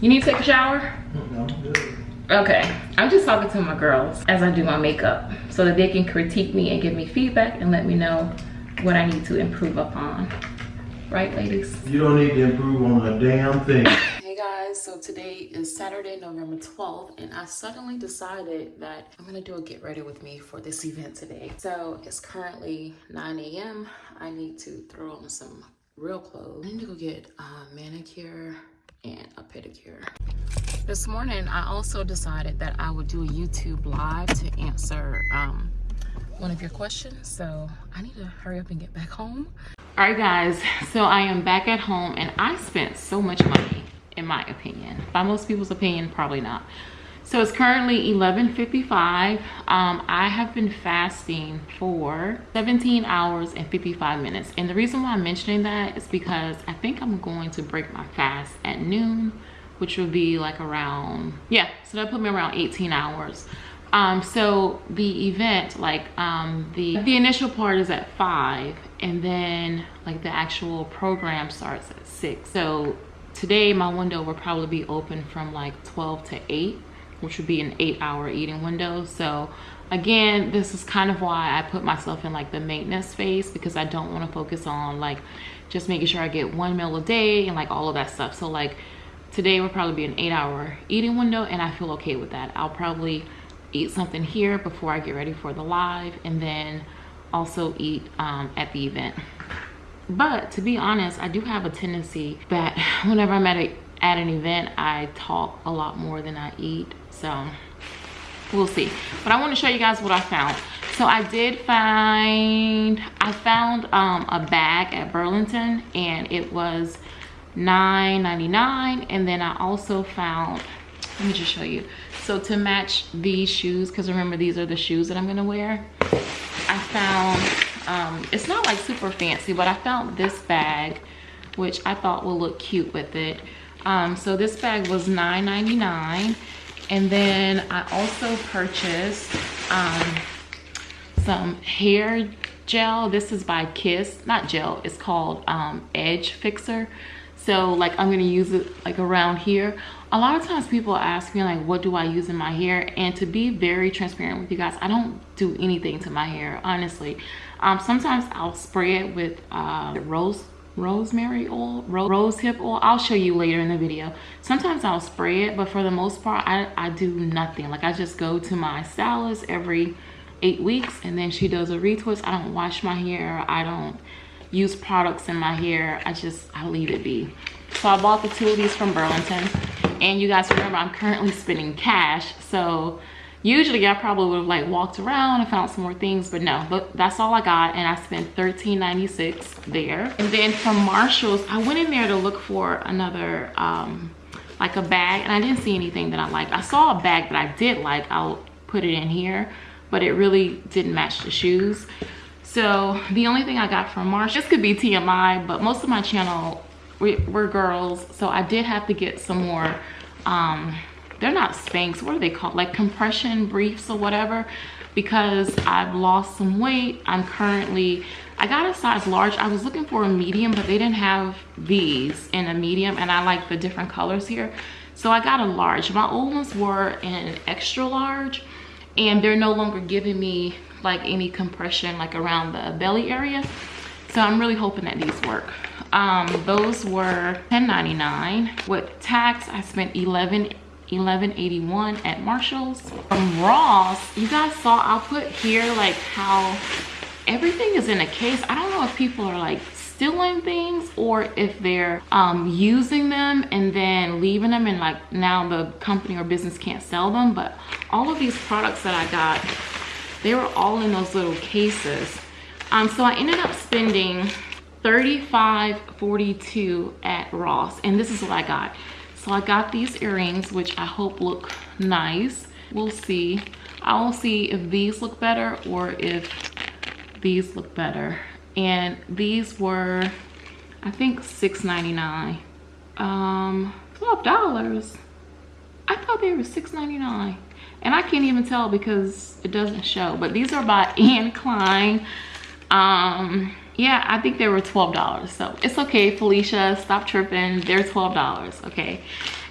You need to take a shower? No, I'm good. Okay, I'm just talking to my girls as I do my makeup so that they can critique me and give me feedback and let me know what I need to improve upon. Right, ladies? You don't need to improve on a damn thing. Hey guys, so today is Saturday, November 12th, and I suddenly decided that I'm gonna do a get ready with me for this event today. So it's currently 9 a.m. I need to throw on some real clothes. I need to go get a manicure and a pedicure. This morning, I also decided that I would do a YouTube live to answer um, one of your questions. So I need to hurry up and get back home. All right, guys, so I am back at home and I spent so much money, in my opinion. By most people's opinion, probably not. So it's currently 11.55. Um, I have been fasting for 17 hours and 55 minutes. And the reason why I'm mentioning that is because I think I'm going to break my fast at noon which would be like around, yeah, so that put me around 18 hours. Um, so the event, like um, the, the initial part is at five and then like the actual program starts at six. So today my window will probably be open from like 12 to eight, which would be an eight hour eating window. So again, this is kind of why I put myself in like the maintenance phase because I don't want to focus on like just making sure I get one meal a day and like all of that stuff. So like today will probably be an eight hour eating window and I feel okay with that. I'll probably eat something here before I get ready for the live and then also eat um, at the event. But to be honest, I do have a tendency that whenever I'm at, a, at an event, I talk a lot more than I eat. So we'll see. But I want to show you guys what I found. So I did find, I found um, a bag at Burlington and it was $9.99 and then I also found let me just show you so to match these shoes because remember these are the shoes that I'm gonna wear I found um, it's not like super fancy but I found this bag which I thought will look cute with it um, so this bag was $9.99 and then I also purchased um, some hair gel. This is by Kiss not gel it's called um, edge fixer. So like i'm gonna use it like around here. A lot of times people ask me like what do i use in my hair? And to be very transparent with you guys i don't do anything to my hair honestly. Um, sometimes i'll spray it with uh, rose rosemary oil rose, rose hip oil i'll show you later in the video sometimes i'll spray it but for the most part i i do nothing like i just go to my stylist every eight weeks and then she does a retwist i don't wash my hair i don't use products in my hair. I just, I leave it be. So I bought the two of these from Burlington. And you guys remember I'm currently spending cash. So usually I probably would have like walked around and found some more things, but no, but that's all I got. And I spent $13.96 there. And then from Marshall's, I went in there to look for another, um, like a bag and I didn't see anything that I liked. I saw a bag that I did like. I'll put it in here, but it really didn't match the shoes. So the only thing I got from Marsh, this could be TMI, but most of my channel we, we're girls. So I did have to get some more, um, they're not Spanx, what are they called? Like compression briefs or whatever, because I've lost some weight. I'm currently, I got a size large. I was looking for a medium, but they didn't have these in a medium and I like the different colors here. So I got a large. My old ones were in extra large and they're no longer giving me like any compression like around the belly area so i'm really hoping that these work um those were 10.99 with tax i spent 11 11.81 at marshall's. From ross you guys saw i'll put here like how everything is in a case. I don't know if people are like stealing things or if they're um, using them and then leaving them and like now the company or business can't sell them. But all of these products that i got they were all in those little cases. Um so i ended up spending 35.42 at ross and this is what i got so i got these earrings which i hope look nice. We'll see. I will see if these look better or if these look better. And these were i think 6.99 um 12 dollars? I thought they were 6.99 and I can't even tell because it doesn't show but these are by Anne Klein. Um yeah I think they were $12 so it's okay Felicia stop tripping they're $12 okay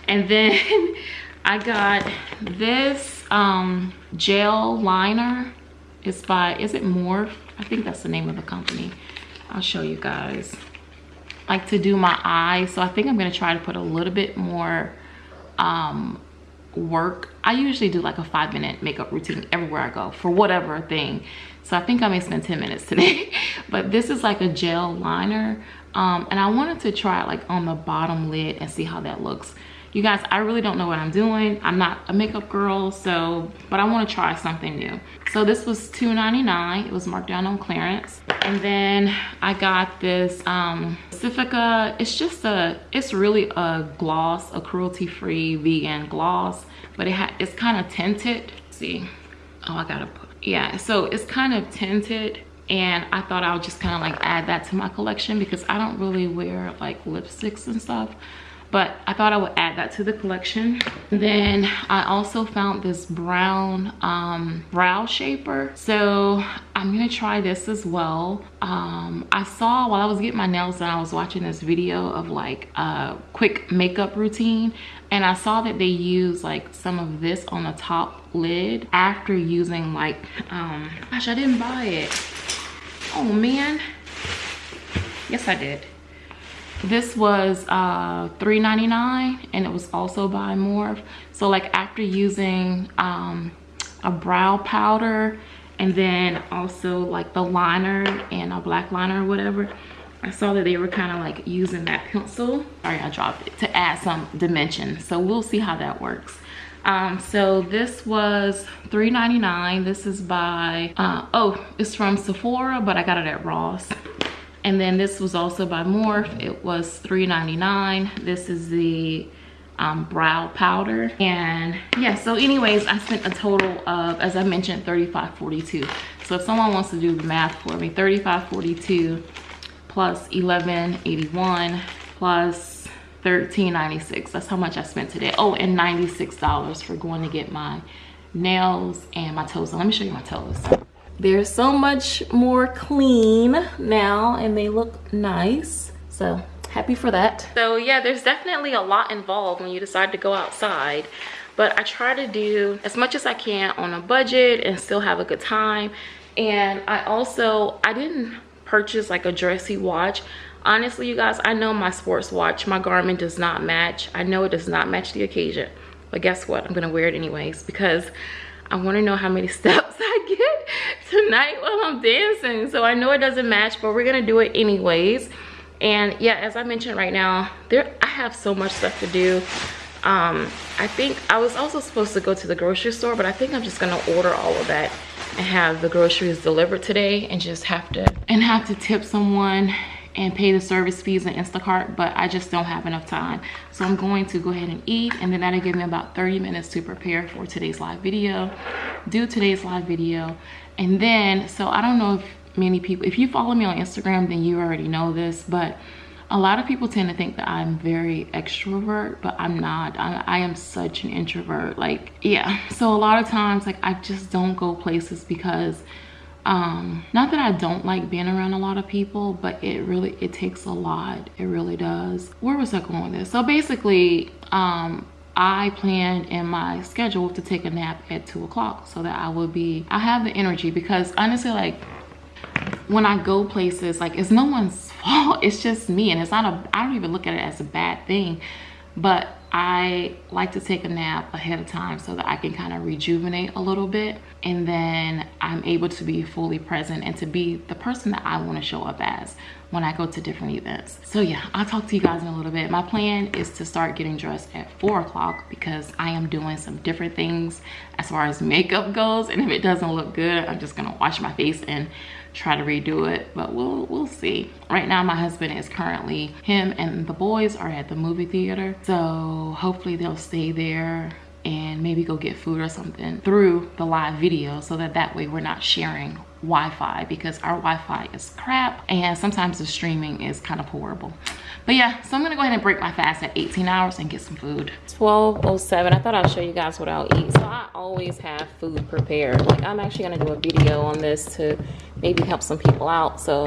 And then I got this um, gel liner. It's by, is it Morphe? I think that's the name of the company. I'll show you guys. Like to do my eyes. So I think I'm gonna try to put a little bit more um, work. I usually do like a five minute makeup routine everywhere I go for whatever thing. So I think I may spend 10 minutes today. but this is like a gel liner. Um, and I wanted to try it like on the bottom lid and see how that looks. You guys i really don't know what i'm doing. I'm not a makeup girl so but i want to try something new. So this was $2.99 it was marked down on clearance. And then i got this um pacifica. It's just a it's really a gloss a cruelty-free vegan gloss but it ha it's kind of tinted. Let's see. Oh i gotta put yeah so it's kind of tinted and I thought I would just kind of like add that to my collection because I don't really wear like lipsticks and stuff but I thought I would add that to the collection. Then I also found this brown um, brow shaper. So I'm gonna try this as well. Um, I saw while I was getting my nails done, I was watching this video of like a quick makeup routine and I saw that they use like some of this on the top lid after using like, um, gosh, I didn't buy it. Oh man. Yes, I did. This was uh $3.99 and it was also by Morphe so like after using um a brow powder and then also like the liner and a black liner or whatever I saw that they were kind of like using that pencil. Sorry I dropped it to add some dimension. So we'll see how that works um, so this was $3.99 this is by uh, oh it's from Sephora but I got it at Ross and then this was also by Morphe. It was $3.99. This is the um, brow powder. And yeah, so anyways, I spent a total of, as I mentioned, $35.42. So if someone wants to do the math for me, $35.42 plus $11.81 plus $13.96. That's how much I spent today. Oh, and $96 for going to get my nails and my toes. Let me show you my toes they're so much more clean now and they look nice so happy for that so yeah there's definitely a lot involved when you decide to go outside but i try to do as much as i can on a budget and still have a good time and i also i didn't purchase like a dressy watch honestly you guys i know my sports watch my garmin does not match i know it does not match the occasion but guess what i'm gonna wear it anyways because I want to know how many steps I get tonight while I'm dancing. So I know it doesn't match, but we're to do it anyways. And yeah, as I mentioned right now, there I have so much stuff to do. Um, I think I was also supposed to go to the grocery store, but I think I'm just to order all of that and have the groceries delivered today and just have to and have to tip someone and pay the service fees in Instacart, but I just don't have enough time. So I'm going to go ahead and eat, and then that'll give me about 30 minutes to prepare for today's live video, do today's live video. And then, so I don't know if many people, if you follow me on Instagram, then you already know this, but a lot of people tend to think that I'm very extrovert, but I'm not. I, I, am such an introvert. Like, yeah. So a lot of times, like, I just don't go places because um not that i don't like being around a lot of people but it really it takes a lot it really does where was i going with this so basically um I planned in my schedule to take a nap at two o'clock so that I will be, I have the energy because honestly, like when I go places, like it's no one's fault. It's just me. And it's not a, I don't even look at it as a bad thing, but I like to take a nap ahead of time so that I can kind of rejuvenate a little bit and then I'm able to be fully present and to be the person that I want to show up as when I go to different events. So yeah, I'll talk to you guys in a little bit. My plan is to start getting dressed at four o'clock because I am doing some different things as far as makeup goes. And if it doesn't look good, I'm just gonna wash my face and try to redo it but we'll we'll see. Right now my husband is currently him and the boys are at the movie theater. So hopefully they'll stay there and maybe go get food or something through the live video so that that way we're not sharing Wi-Fi because our Wi-Fi is crap and sometimes the streaming is kind of horrible. But yeah, so I'm gonna go ahead and break my fast at 18 hours and get some food. 12.07, I thought I'll show you guys what I'll eat. So I always have food prepared. Like I'm actually gonna do a video on this to maybe help some people out. So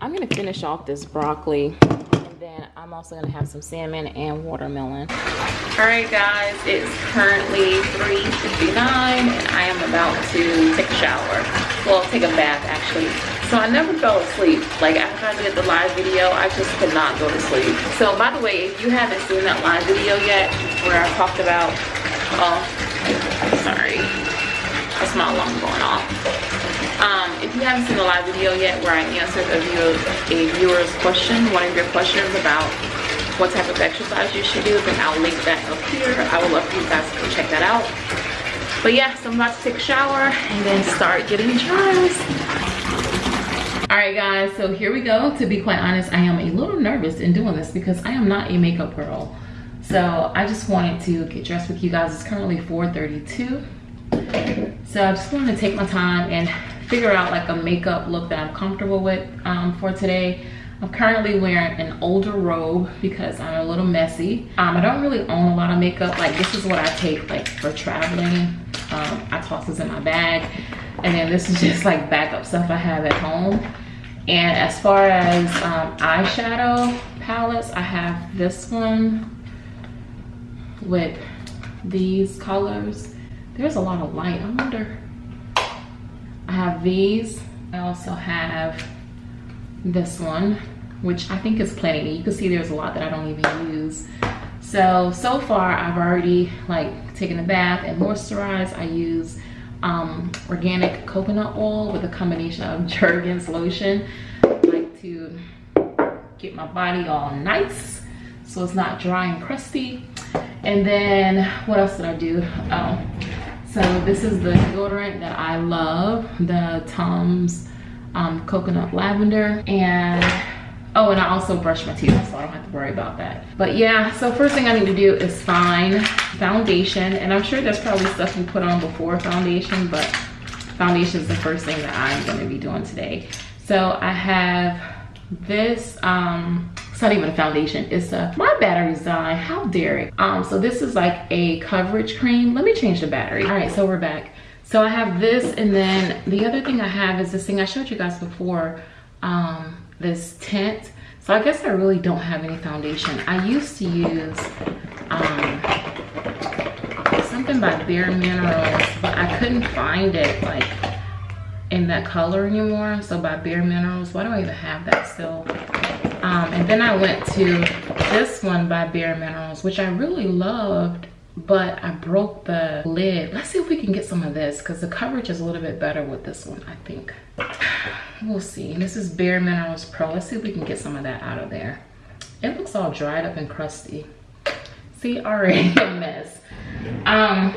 I'm gonna finish off this broccoli and then I'm I'm also gonna have some salmon and watermelon. All right guys, it's currently 3.59 and I am about to take a shower. Well, take a bath actually. So I never fell asleep. Like after I did the live video, I just could not go to sleep. So by the way, if you haven't seen that live video yet, where I talked about, oh, sorry, that's my alarm going off. Um, if you haven't seen the live video yet where I answered a, a viewer's question, one of your questions about what type of exercise you should do, then I'll link that up here. I would love for you guys to check that out. But yeah, so I'm about to take a shower and then start getting dressed. All right guys, so here we go. To be quite honest, I am a little nervous in doing this because I am not a makeup girl. So I just wanted to get dressed with you guys. It's currently 4.32. So I just wanted to take my time and figure out like a makeup look that I'm comfortable with um, for today. I'm currently wearing an older robe because I'm a little messy. Um, I don't really own a lot of makeup. Like this is what I take like for traveling. Um, I toss this in my bag. And then this is just like backup stuff I have at home. And as far as um, eyeshadow palettes, I have this one with these colors. There's a lot of light, I wonder. I have these. I also have this one, which I think is plenty. You can see there's a lot that I don't even use. So, so far I've already like taken a bath and moisturized. I use um, organic coconut oil with a combination of Jergens lotion. I like to get my body all nice so it's not dry and crusty. And then what else did I do? Oh, so this is the deodorant that I love, the Tom's um, coconut lavender. And oh, and I also brush my teeth so I don't have to worry about that. But yeah, so first thing I need to do is find foundation. And I'm sure there's probably stuff you put on before foundation, but foundation is the first thing that I'm gonna be doing today. So I have this, um, it's not even a foundation, it's a, my battery's dying, how dare it. Um, so this is like a coverage cream. Let me change the battery. All right, so we're back. So I have this and then the other thing I have is this thing I showed you guys before, um, this tint. So I guess I really don't have any foundation. I used to use um, something by Bare Minerals, but I couldn't find it like in that color anymore. So by Bare Minerals, why do I even have that still? Um, and then I went to this one by Bare Minerals, which I really loved, but I broke the lid. Let's see if we can get some of this because the coverage is a little bit better with this one, I think. We'll see. This is Bare Minerals Pro. Let's see if we can get some of that out of there. It looks all dried up and crusty. See, already a mess. Um,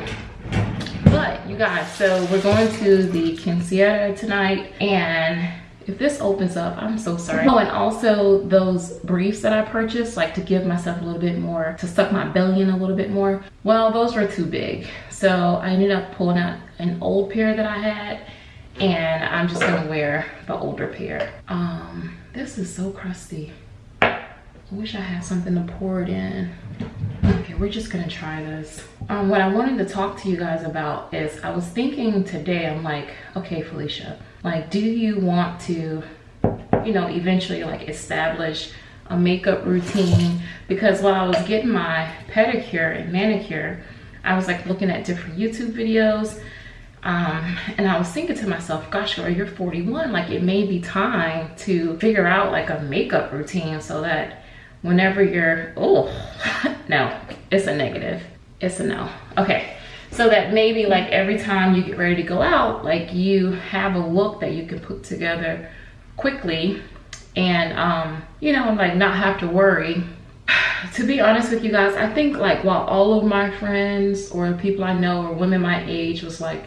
but you guys, so we're going to the quinceañera tonight and if this opens up, I'm so sorry. Oh, and also those briefs that I purchased, like to give myself a little bit more, to suck my belly in a little bit more. Well, those were too big. So I ended up pulling out an old pair that I had and I'm just gonna wear the older pair. Um, this is so crusty. I wish I had something to pour it in. Okay, we're just gonna try this. Um, what I wanted to talk to you guys about is I was thinking today, I'm like, okay, Felicia, like, do you want to, you know, eventually like establish a makeup routine? Because while I was getting my pedicure and manicure, I was like looking at different YouTube videos um, and I was thinking to myself, gosh, girl, you're 41. Like it may be time to figure out like a makeup routine so that whenever you're, oh, no, it's a negative. It's a no. Okay. So that maybe like every time you get ready to go out, like you have a look that you can put together quickly and, um, you know, like not have to worry to be honest with you guys, I think like while all of my friends or people I know or women my age was like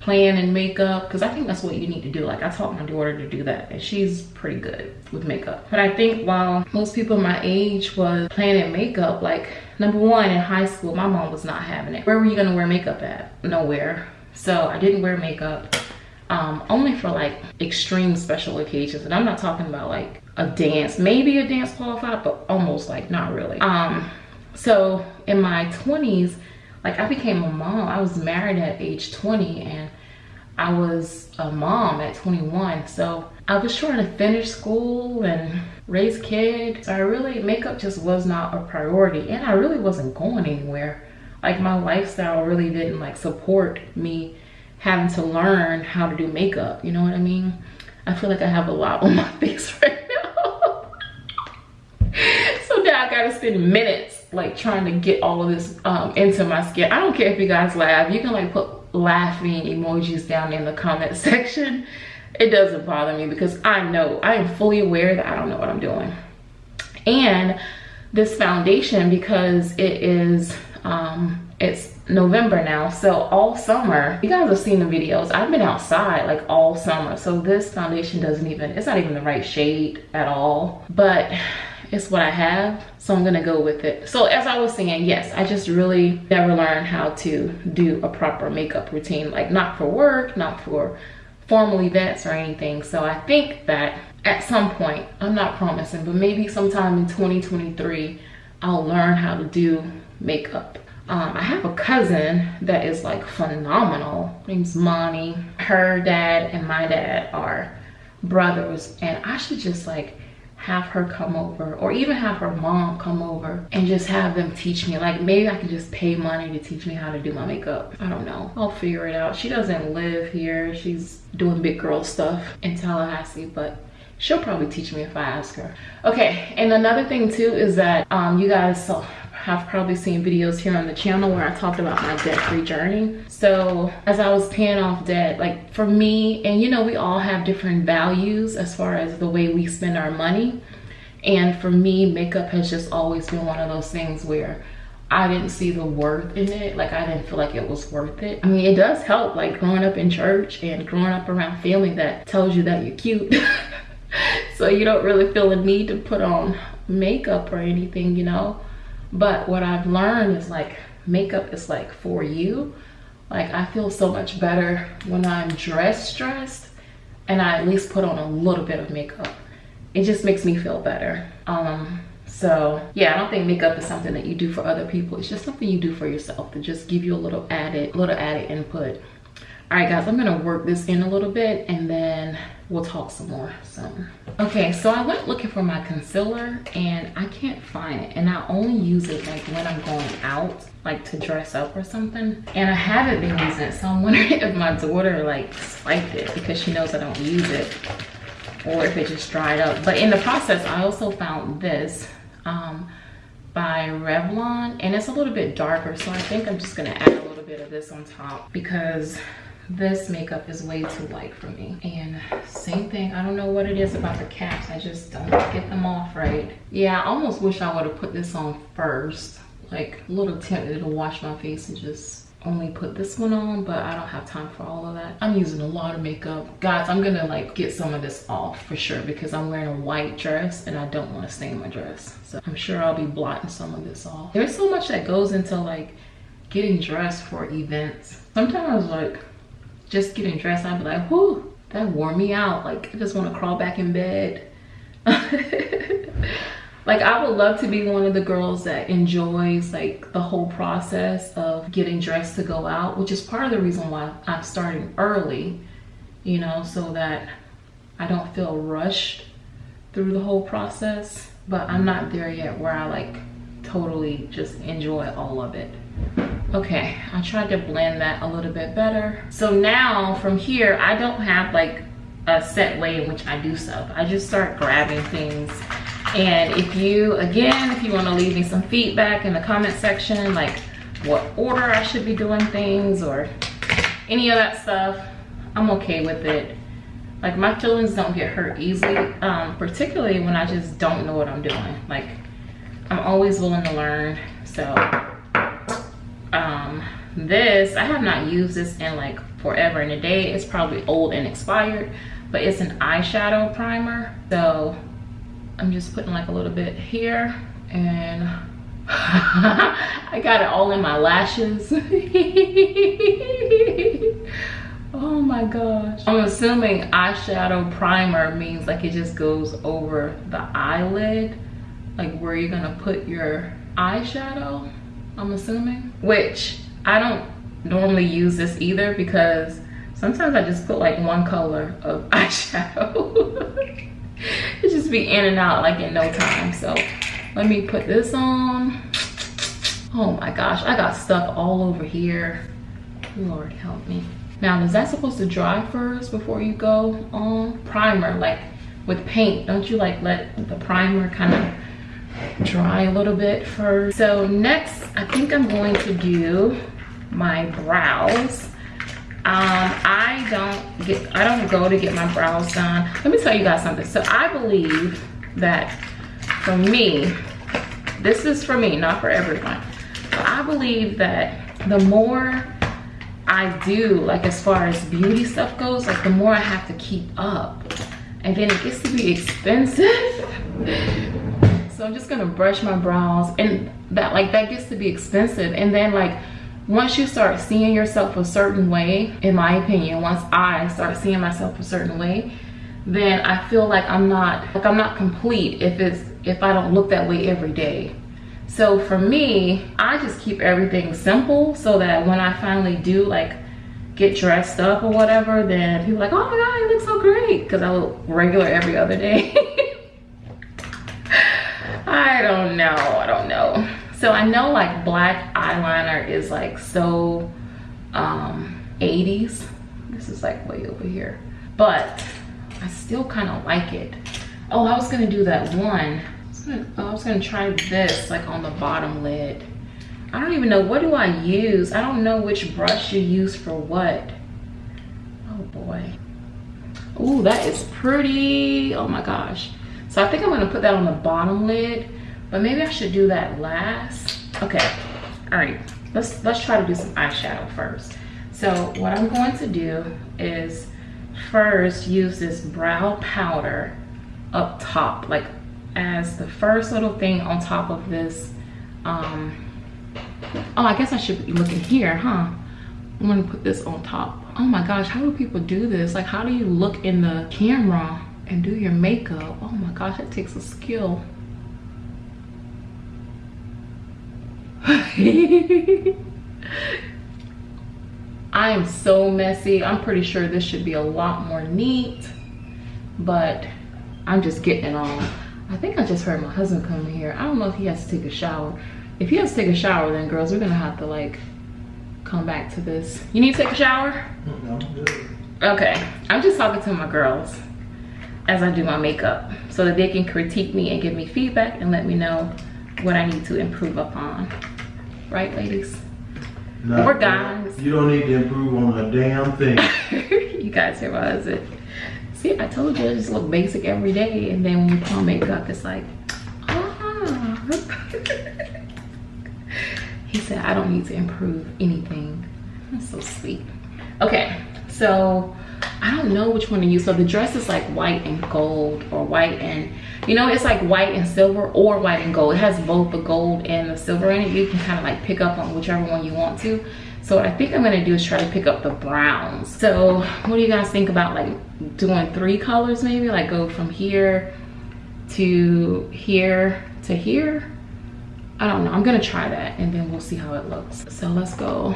plan and makeup because I think that's what you need to do. Like I taught my daughter to do that and she's pretty good with makeup. But I think while most people my age was planning makeup, like number one in high school, my mom was not having it. Where were you gonna wear makeup at? Nowhere. So I didn't wear makeup um, only for like extreme special occasions. And I'm not talking about like a dance, maybe a dance qualified, but almost like not really. Um, so in my 20s, like I became a mom. I was married at age 20 and I was a mom at 21. So I was trying to finish school and raise kids. So I really, makeup just was not a priority and I really wasn't going anywhere. Like my lifestyle really didn't like support me having to learn how to do makeup. You know what I mean? I feel like I have a lot on my face right now. so now I gotta spend minutes like trying to get all of this um, into my skin. I don't care if you guys laugh. You can like put laughing emojis down in the comment section. It doesn't bother me because I know I am fully aware that I don't know what I'm doing. And this foundation because it is um it's November now so all summer you guys have seen the videos. I've been outside like all summer. So this foundation doesn't even it's not even the right shade at all. But it's what I have so I'm gonna go with it. So as I was saying yes I just really never learned how to do a proper makeup routine like not for work not for formal events or anything. So I think that at some point I'm not promising but maybe sometime in 2023 I'll learn how to do makeup. Um, I have a cousin that is like phenomenal. Her name's Monty. Her dad and my dad are brothers and I should just like have her come over or even have her mom come over and just have them teach me. Like maybe i can just pay money to teach me how to do my makeup. I don't know. I'll figure it out. She doesn't live here. She's doing big girl stuff in tallahassee but she'll probably teach me if i ask her. Okay and another thing too is that um you guys saw have probably seen videos here on the channel where I talked about my debt-free journey. So as I was paying off debt, like for me, and you know, we all have different values as far as the way we spend our money. And for me, makeup has just always been one of those things where I didn't see the worth in it. Like I didn't feel like it was worth it. I mean, it does help like growing up in church and growing up around family that tells you that you're cute. so you don't really feel a need to put on makeup or anything, you know? But what I've learned is like makeup is like for you. Like I feel so much better when I'm dressed dressed and I at least put on a little bit of makeup. It just makes me feel better. Um, so yeah, I don't think makeup is something that you do for other people. It's just something you do for yourself to just give you a little added, little added input. All right guys, I'm gonna work this in a little bit and then we'll talk some more so. Okay so i went looking for my concealer and i can't find it and i only use it like when i'm going out like to dress up or something and i haven't been using it so i'm wondering if my daughter like swiped it because she knows i don't use it or if it just dried up. But in the process i also found this um, by revlon and it's a little bit darker so i think i'm just gonna add a little bit of this on top because this makeup is way too light for me. And same thing i don't know what it is about the caps i just don't get them off right. Yeah i almost wish i would have put this on first like a little tempted to wash my face and just only put this one on but i don't have time for all of that. I'm using a lot of makeup. Guys i'm gonna like get some of this off for sure because i'm wearing a white dress and i don't want to stain my dress. So i'm sure i'll be blotting some of this off. There's so much that goes into like getting dressed for events. Sometimes like just getting dressed, I'd be like, whoo, that wore me out. Like, I just want to crawl back in bed. like, I would love to be one of the girls that enjoys like the whole process of getting dressed to go out, which is part of the reason why I'm starting early, you know, so that I don't feel rushed through the whole process. But I'm not there yet where I like totally just enjoy all of it. Okay, I tried to blend that a little bit better. So now from here, I don't have like a set way in which I do stuff. I just start grabbing things. And if you, again, if you wanna leave me some feedback in the comment section, like what order I should be doing things or any of that stuff, I'm okay with it. Like my feelings don't get hurt easily, um, particularly when I just don't know what I'm doing. Like I'm always willing to learn, so um this i have not used this in like forever and a day it's probably old and expired but it's an eyeshadow primer. So i'm just putting like a little bit here and i got it all in my lashes. Oh my gosh. I'm assuming eyeshadow primer means like it just goes over the eyelid like where you're gonna put your eyeshadow I'm assuming, which I don't normally use this either because Sometimes I just put like one color of eyeshadow. it just be in and out like in no time. So let me put this on. Oh my gosh, I got stuck all over here. Lord help me. Now, is that supposed to dry first before you go on? Primer, like with paint, don't you like let the primer kind of dry a little bit first? So next, I think I'm going to do my brows. Um, I don't get, I don't go to get my brows done. Let me tell you guys something. So I believe that for me, this is for me, not for everyone. But I believe that the more I do, like as far as beauty stuff goes, like the more I have to keep up. And then it gets to be expensive. so I'm just gonna brush my brows and that like that gets to be expensive. And then like once you start seeing yourself a certain way, in my opinion, once I start seeing myself a certain way, then I feel like I'm not like I'm not complete if it's if I don't look that way every day. So for me, I just keep everything simple so that when I finally do like get dressed up or whatever, then people like, oh my God, you look so great. Cause I look regular every other day. I don't know, I don't know. So I know like black eyeliner is like so um, 80s. This is like way over here. But I still kind of like it. Oh, I was gonna do that one gonna, oh, I was gonna try this like on the bottom lid. I don't even know, what do I use? I don't know which brush you use for what. Oh boy. Oh, that is pretty, oh my gosh. So I think I'm gonna put that on the bottom lid, but maybe I should do that last. Okay, all right, let's, let's try to do some eyeshadow first. So what I'm going to do is first use this brow powder up top, like as the first little thing on top of this um oh i guess i should be looking here huh? I'm gonna put this on top. Oh my gosh how do people do this? Like how do you look in the camera and do your makeup? Oh my gosh it takes a skill I am so messy. I'm pretty sure this should be a lot more neat, but I'm just getting it on. I think I just heard my husband come here. I don't know if he has to take a shower. If he has to take a shower, then girls, we're gonna have to like come back to this. You need to take a shower? No, Okay, I'm just talking to my girls as I do my makeup so that they can critique me and give me feedback and let me know what I need to improve upon. Right, ladies? No, or guys. You don't need to improve on a damn thing. you guys hear my husband. See, I told you I just look basic every day. And then when we put on makeup, it's like, ah. he said, I don't need to improve anything. That's so sweet. Okay, so I don't know which one to use. So the dress is like white and gold or white and, you know, it's like white and silver or white and gold. It has both the gold and the silver in it. You can kind of like pick up on whichever one you want to. So what I think I'm gonna do is try to pick up the browns. So what do you guys think about like doing three colors maybe? Like go from here to here to here? I don't know, I'm gonna try that and then we'll see how it looks. So let's go.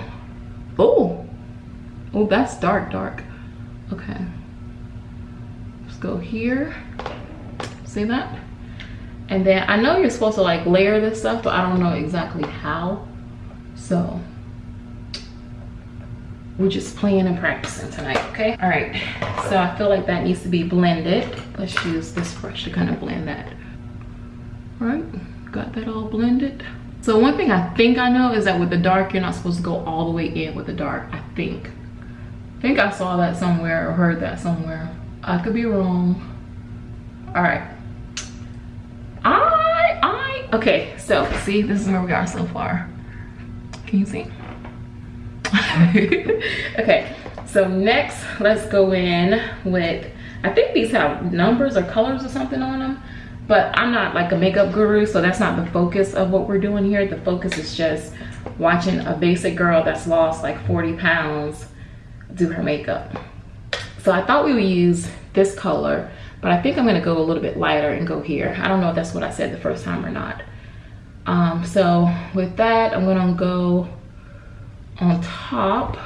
Oh, oh, that's dark, dark. Okay, let's go here. See that? And then I know you're supposed to like layer this stuff, but I don't know exactly how. So we're just playing and practicing tonight okay? All right. So i feel like that needs to be blended. Let's use this brush to kind of blend that. All right. Got that all blended. So one thing i think i know is that with the dark you're not supposed to go all the way in with the dark i think. I think i saw that somewhere or heard that somewhere. I could be wrong. All right okay so see this is where we are so far. Can you see? Okay so next let's go in with i think these have numbers or colors or something on them but i'm not like a makeup guru so that's not the focus of what we're doing here. The focus is just watching a basic girl that's lost like 40 pounds do her makeup. So i thought we would use this color but i think i'm to go a little bit lighter and go here i don't know if that's what i said the first time or not um so with that i'm to go on top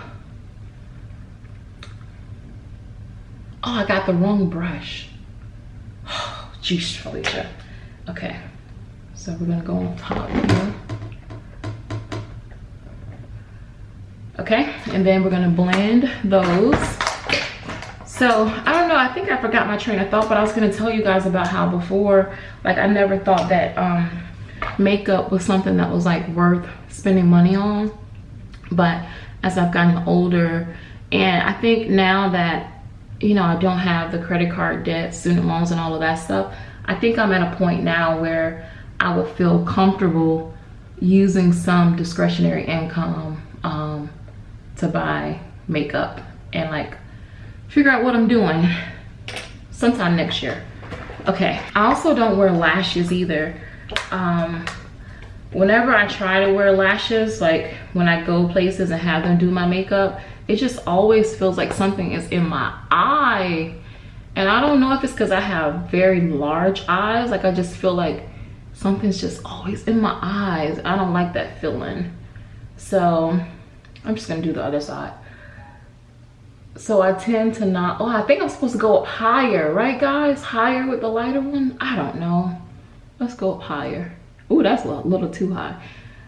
Oh, I got the wrong brush. Oh, jeez, Felicia. Okay, so we're gonna go on top here. Okay, and then we're gonna blend those. So, I don't know, I think I forgot my train of thought, but I was gonna tell you guys about how before, like I never thought that um, makeup was something that was like worth spending money on. But as I've gotten older, and I think now that, you know, I don't have the credit card debt, student loans and all of that stuff, I think I'm at a point now where I would feel comfortable using some discretionary income um, to buy makeup and like figure out what I'm doing sometime next year. Okay, I also don't wear lashes either. Um, whenever I try to wear lashes, like when I go places and have them do my makeup, it just always feels like something is in my eye. And I don't know if it's because I have very large eyes. Like I just feel like something's just always in my eyes. I don't like that feeling. So I'm just gonna do the other side. So I tend to not, oh, I think I'm supposed to go up higher, right guys? Higher with the lighter one? I don't know. Let's go up higher. Oh, that's a little too high.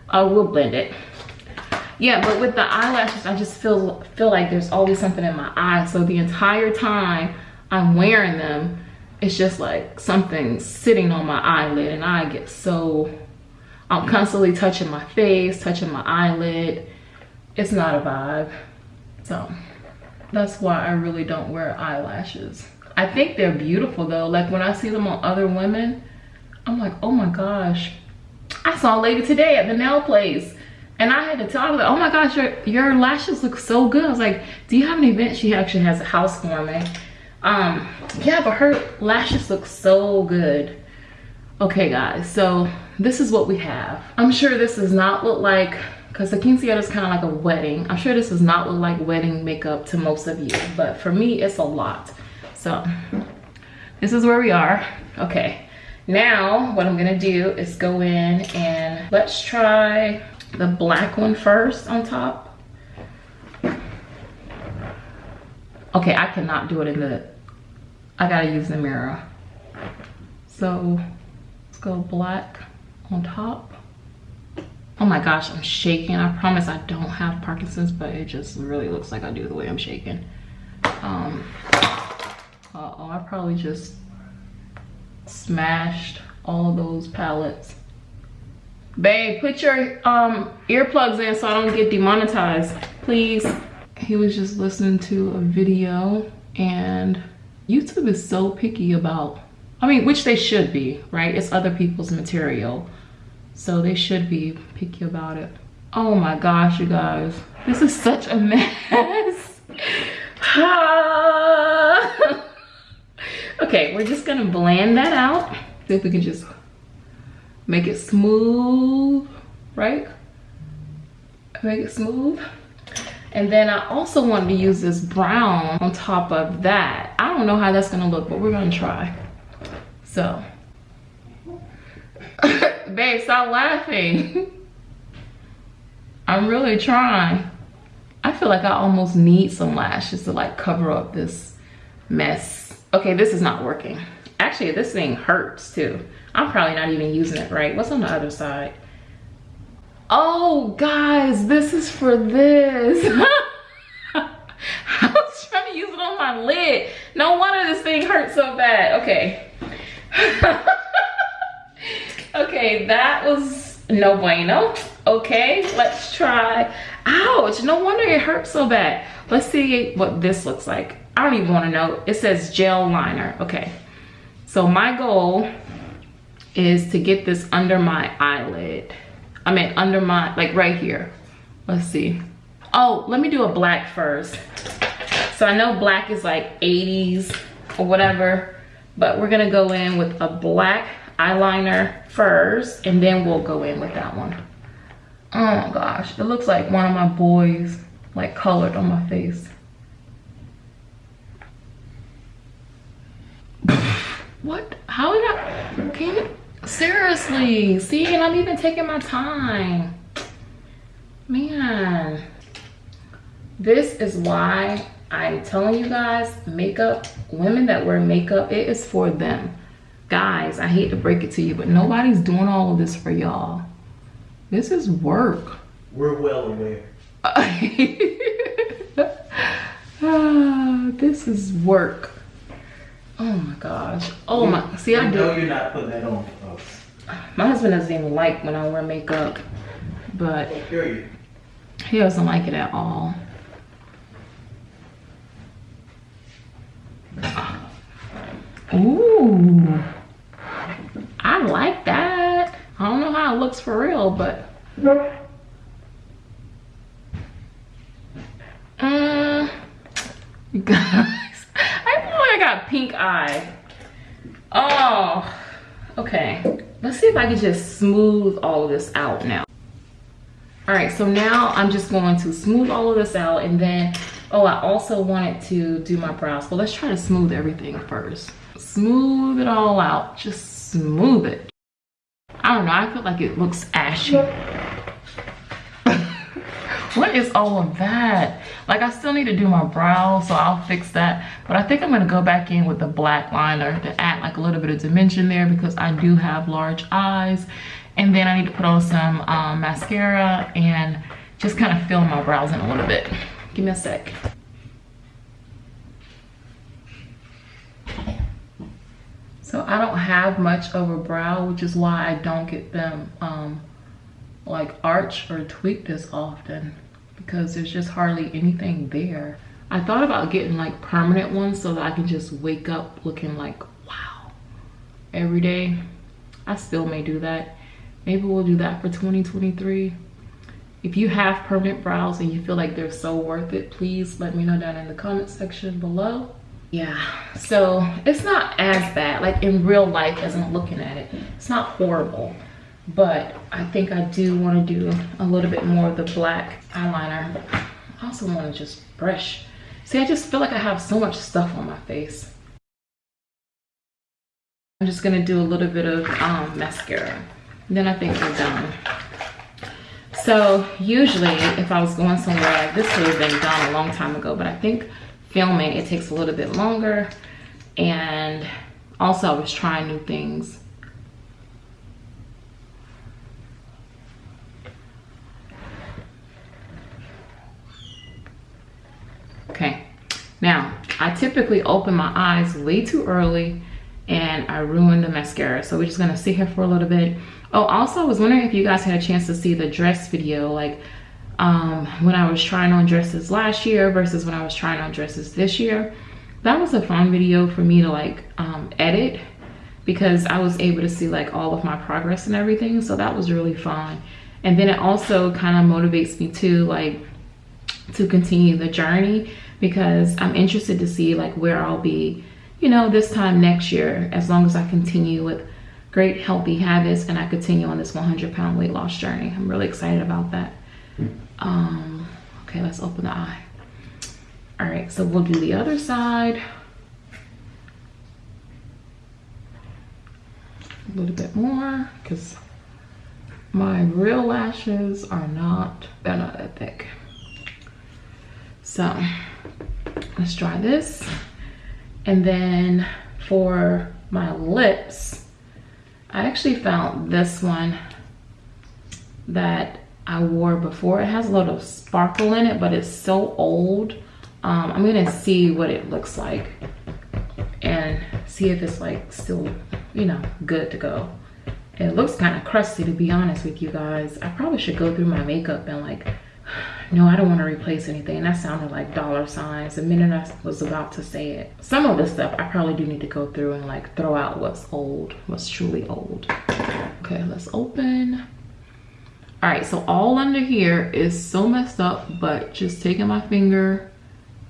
I will blend it. Yeah, but with the eyelashes, I just feel feel like there's always something in my eye. So the entire time I'm wearing them, it's just like something sitting on my eyelid and I get so, I'm constantly touching my face, touching my eyelid. It's not a vibe. So that's why I really don't wear eyelashes. I think they're beautiful though. Like when I see them on other women, I'm like, oh my gosh. I saw a lady today at the nail place and I had to tell her, oh my gosh, your, your lashes look so good. I was like, do you have an event? She actually has a house housewarming. Um, yeah, but her lashes look so good. Okay guys, so this is what we have. I'm sure this does not look like, because the quinceañera is kind of like a wedding. I'm sure this does not look like wedding makeup to most of you, but for me, it's a lot. So this is where we are. Okay, now what I'm gonna do is go in and let's try the black one first on top. Okay, I cannot do it in the, I gotta use the mirror. So let's go black on top. Oh my gosh, I'm shaking. I promise I don't have Parkinson's, but it just really looks like I do the way I'm shaking. Um, uh oh I probably just smashed all of those palettes. Babe, put your um, earplugs in so I don't get demonetized, please. He was just listening to a video and YouTube is so picky about, I mean, which they should be, right? It's other people's material. So they should be picky about it. Oh my gosh, you guys. This is such a mess. okay, we're just gonna blend that out. See if we can just make it smooth, right? Make it smooth. And then I also wanted to use this brown on top of that. I don't know how that's gonna look, but we're gonna try. So, babe, stop laughing. I'm really trying. I feel like I almost need some lashes to like cover up this mess. Okay, this is not working. Actually, this thing hurts too. I'm probably not even using it right. What's on the other side? Oh, guys, this is for this. I was trying to use it on my lid. No wonder this thing hurts so bad. Okay. okay, that was no bueno. Okay, let's try. Ouch, no wonder it hurts so bad. Let's see what this looks like. I don't even want to know. It says gel liner. Okay. So my goal is to get this under my eyelid. I mean under my, like right here. Let's see. Oh, let me do a black first. So I know black is like 80s or whatever, but we're gonna go in with a black eyeliner first and then we'll go in with that one. Oh my gosh, it looks like one of my boys like colored on my face. what? How did I, can you, seriously, see, and I'm even taking my time. Man, this is why I'm telling you guys, makeup, women that wear makeup, it is for them. Guys, I hate to break it to you, but nobody's doing all of this for y'all. This is work. We're well aware. Ah, this is work. Oh my gosh. Oh my. See, I We know do. you're not putting that on for us. My husband doesn't even like when I wear makeup, but he doesn't like it at all. Ooh. I like that. I don't know how it looks for real, but. Uh, you guys, I feel like I got pink eye. Oh, okay. Let's see if I can just smooth all of this out now. All right, so now I'm just going to smooth all of this out and then, oh, I also wanted to do my brows. But let's try to smooth everything first. Smooth it all out, just smooth it. I don't know, I feel like it looks ashy. what is all of that? Like I still need to do my brows, so I'll fix that. But I think I'm gonna go back in with the black liner to add like a little bit of dimension there because I do have large eyes. And then I need to put on some um, mascara and just kind of fill my brows in a little bit. Give me a sec. So I don't have much of a brow, which is why I don't get them um, like arch or tweaked as often because there's just hardly anything there. I thought about getting like permanent ones so that I can just wake up looking like wow every day. I still may do that. Maybe we'll do that for 2023. If you have permanent brows and you feel like they're so worth it, please let me know down in the comment section below. Yeah, so it's not as bad, like in real life as I'm looking at it. It's not horrible, but I think I do want to do a little bit more of the black eyeliner. I also want to just brush. See, I just feel like I have so much stuff on my face. I'm just gonna do a little bit of um, mascara. Then I think we're done. So usually if I was going somewhere like this would have been done a long time ago, but I think filming it takes a little bit longer and also I was trying new things. Okay, now I typically open my eyes way too early and I ruined the mascara. So we're just gonna sit here for a little bit. Oh, also I was wondering if you guys had a chance to see the dress video, like um, when I was trying on dresses last year versus when I was trying on dresses this year. That was a fun video for me to like um, edit because I was able to see like all of my progress and everything. So that was really fun. And then it also kind of motivates me to like to continue the journey because I'm interested to see like where I'll be, you know, this time next year as long as I continue with great healthy habits and I continue on this 100 pound weight loss journey. I'm really excited about that. Um, okay, let's open the eye. All right, so we'll do the other side. A little bit more because my real lashes are not, they're not that thick. So let's try this. And then for my lips, I actually found this one that I wore before. It has a lot of sparkle in it, but it's so old. Um, I'm gonna see what it looks like and see if it's like still, you know, good to go. It looks kind of crusty to be honest with you guys. I probably should go through my makeup and like, no, I don't want to replace anything. That sounded like dollar signs the minute I was about to say it. Some of this stuff I probably do need to go through and like throw out what's old, what's truly old. Okay, let's open. All right, so all under here is so messed up, but just taking my finger,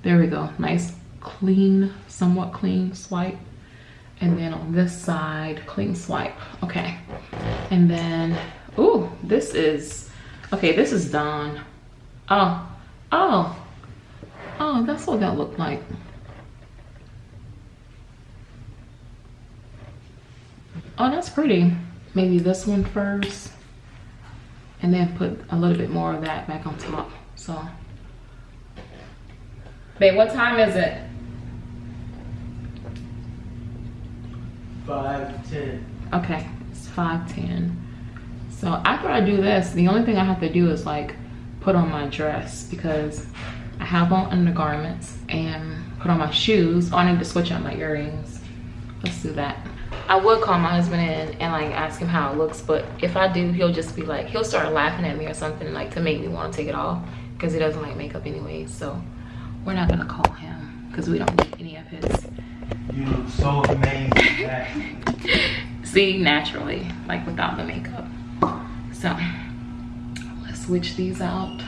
there we go. Nice, clean, somewhat clean swipe. And then on this side, clean swipe. Okay. And then, ooh, this is, okay, this is done. Oh, oh, oh, that's what that looked like. Oh, that's pretty. Maybe this one first and then put a little bit more of that back on top. So Babe, what time is it? Five, ten. Okay, it's five ten. So after I do this, the only thing I have to do is like put on my dress because I have on undergarments and put on my shoes. Oh, I need to switch out my earrings. Let's do that. I would call my husband in and like ask him how it looks, but if I do, he'll just be like, he'll start laughing at me or something like to make me want to take it off because he doesn't like makeup anyway. So we're not gonna call him because we don't need any of his. You look so amazing. See, naturally, like without the makeup. So let's switch these out.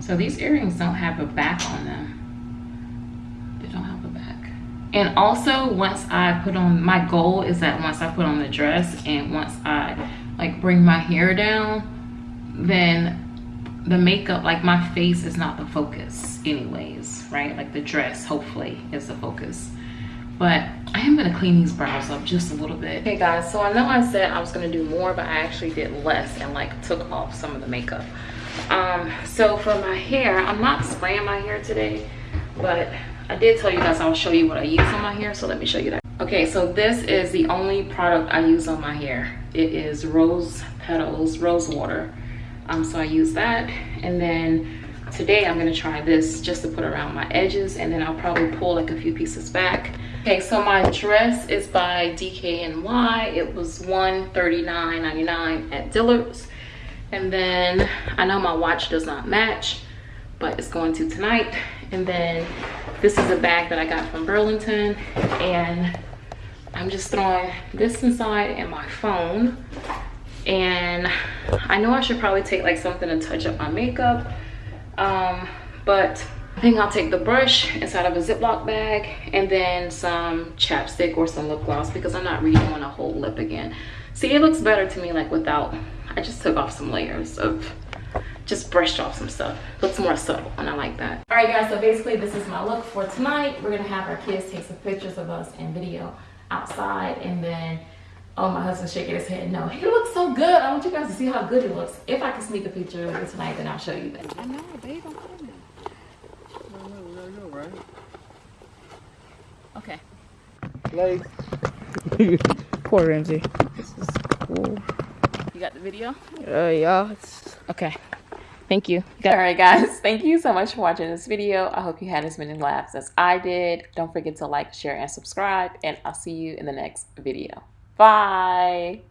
So these earrings don't have a back on them. They don't have a back. And also once I put on, my goal is that once I put on the dress and once I like bring my hair down, then the makeup, like my face is not the focus anyways, right? Like the dress hopefully is the focus but I am gonna clean these brows up just a little bit. Okay guys, so I know I said I was gonna do more, but I actually did less and like took off some of the makeup. Um, so for my hair, I'm not spraying my hair today, but I did tell you guys I'll show you what I use on my hair, so let me show you that. Okay, so this is the only product I use on my hair. It is Rose Petals, Rose Water. Um, so I use that, and then today I'm gonna try this just to put around my edges, and then I'll probably pull like a few pieces back Okay, so my dress is by DKNY. It was $139.99 at Dillard's. And then I know my watch does not match, but it's going to tonight. And then this is a bag that I got from Burlington. And I'm just throwing this inside and my phone. And I know I should probably take like something to touch up my makeup. Um, but I think I'll take the brush inside of a Ziploc bag and then some chapstick or some lip gloss because I'm not redoing a whole lip again. See, it looks better to me like without, I just took off some layers of, just brushed off some stuff. Looks more subtle and I like that. All right guys, so basically this is my look for tonight. We're gonna have our kids take some pictures of us and video outside and then Oh, my husband's shaking his head. No, he looks so good. I want you guys to see how good he looks. If I can sneak a picture of it tonight, then I'll show you that. I know, babe. I'm coming I know, I know, right? Okay. Like. Poor Ramsey. This is cool. You got the video? Uh, yeah. Okay. Thank you. All right, guys. Thank you so much for watching this video. I hope you had as many laughs as I did. Don't forget to like, share, and subscribe. And I'll see you in the next video. Bye.